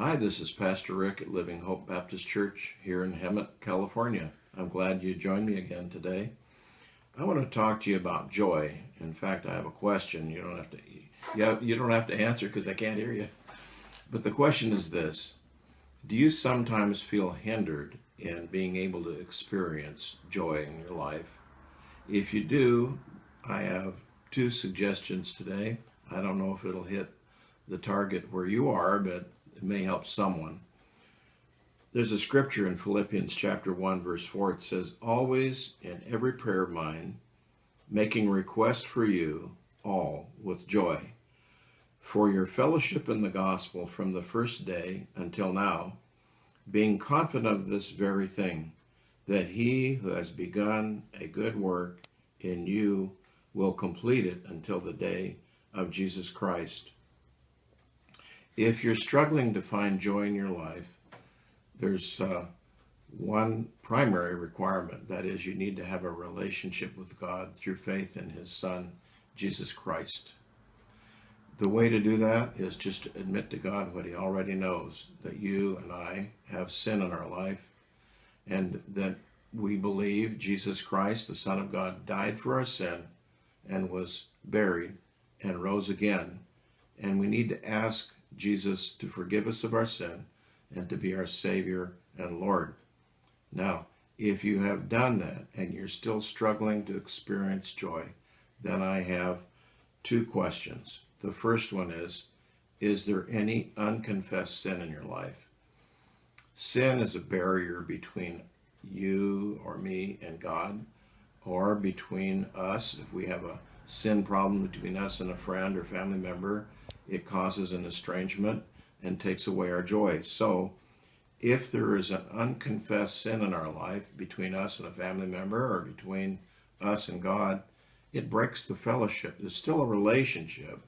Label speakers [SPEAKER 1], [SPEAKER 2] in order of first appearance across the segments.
[SPEAKER 1] Hi, this is Pastor Rick at Living Hope Baptist Church here in Hemet, California. I'm glad you joined me again today. I want to talk to you about joy. In fact, I have a question. You don't have to you, you don't have to answer because I can't hear you. But the question is this. Do you sometimes feel hindered in being able to experience joy in your life? If you do, I have two suggestions today. I don't know if it'll hit the target where you are, but it may help someone. There's a scripture in Philippians chapter 1 verse 4. It says, Always in every prayer of mine, making request for you all with joy, for your fellowship in the gospel from the first day until now, being confident of this very thing, that he who has begun a good work in you will complete it until the day of Jesus Christ. If you're struggling to find joy in your life, there's uh, one primary requirement. That is, you need to have a relationship with God through faith in his son, Jesus Christ. The way to do that is just to admit to God what he already knows, that you and I have sin in our life, and that we believe Jesus Christ, the Son of God, died for our sin and was buried and rose again. And we need to ask Jesus to forgive us of our sin and to be our Savior and Lord. Now, if you have done that and you're still struggling to experience joy, then I have two questions. The first one is, is there any unconfessed sin in your life? Sin is a barrier between you or me and God, or between us. If we have a sin problem between us and a friend or family member, it causes an estrangement and takes away our joy. So if there is an unconfessed sin in our life between us and a family member or between us and God, it breaks the fellowship. There's still a relationship,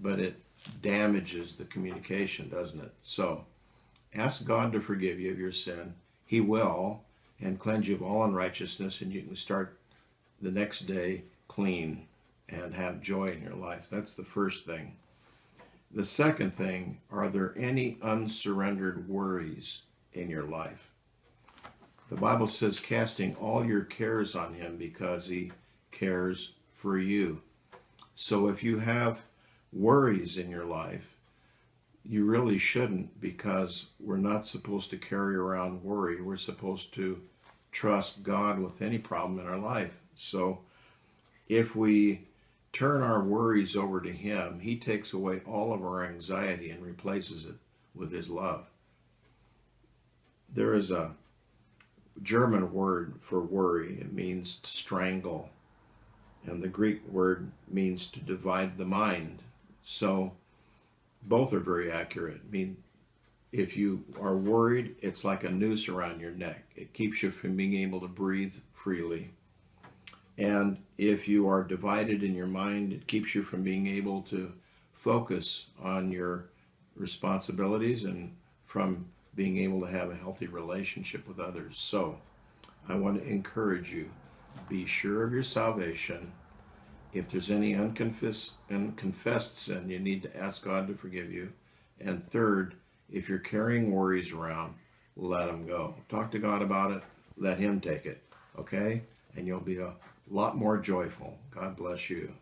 [SPEAKER 1] but it damages the communication, doesn't it? So ask God to forgive you of your sin. He will, and cleanse you of all unrighteousness, and you can start the next day clean and have joy in your life. That's the first thing. The second thing, are there any unsurrendered worries in your life? The Bible says, casting all your cares on him because he cares for you. So if you have worries in your life, you really shouldn't because we're not supposed to carry around worry. We're supposed to trust God with any problem in our life. So if we turn our worries over to him, he takes away all of our anxiety and replaces it with his love. There is a German word for worry. It means to strangle. And the Greek word means to divide the mind. So both are very accurate. I mean, if you are worried, it's like a noose around your neck. It keeps you from being able to breathe freely. And if you are divided in your mind, it keeps you from being able to focus on your responsibilities and from being able to have a healthy relationship with others. So I want to encourage you, be sure of your salvation. If there's any unconfessed, unconfessed sin, you need to ask God to forgive you. And third, if you're carrying worries around, let them go. Talk to God about it. Let him take it. Okay? And you'll be a lot more joyful. God bless you.